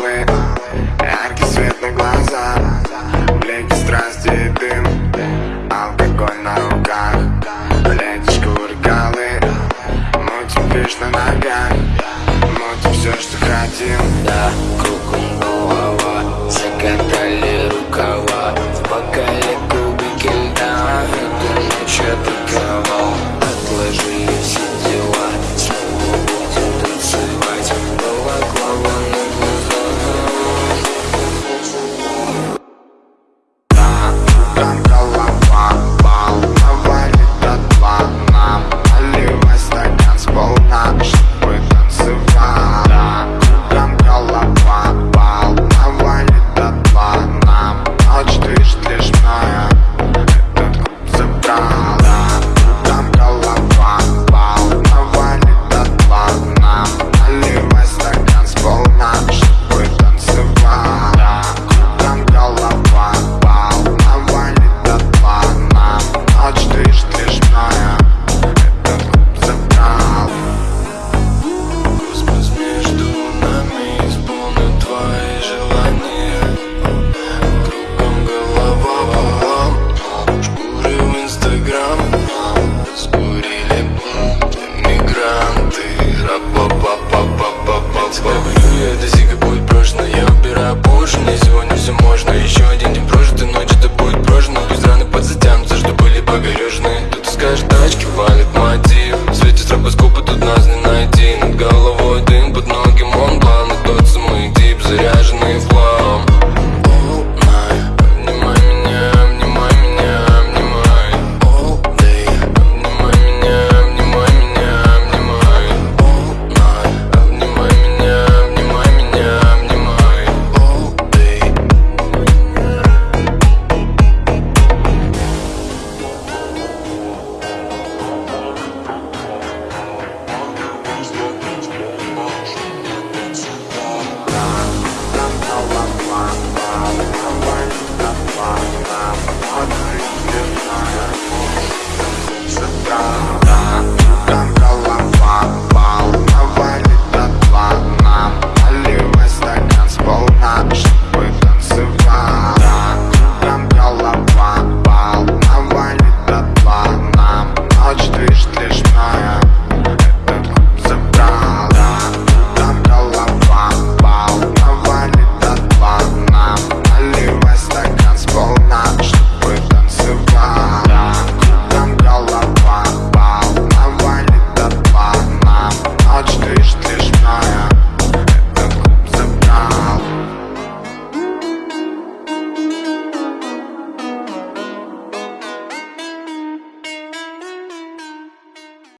головы Яркий свет на глаза Блики страсти и дым. Алкоголь на руках Летишь кувыркалы Мутим фиш на ногах Мутим все, что хотим. Да. Балтик Лав Юлия, это зига будет брошена Я убираю поршень, если сегодня все можно. Еще один день прожитый, ночь это будет прожена Пусть раны подзатянутся, что были погорежены Тут из каждой тачки валит мотив. Светит стропоскопы, тут нас не